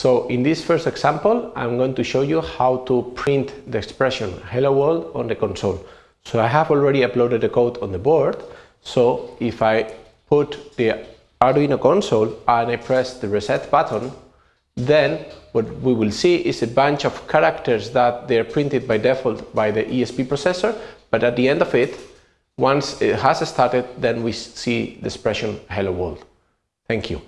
So in this first example, I'm going to show you how to print the expression hello world on the console. So I have already uploaded the code on the board. So if I put the Arduino console and I press the reset button, then what we will see is a bunch of characters that they're printed by default by the ESP processor, but at the end of it, once it has started, then we see the expression hello world. Thank you.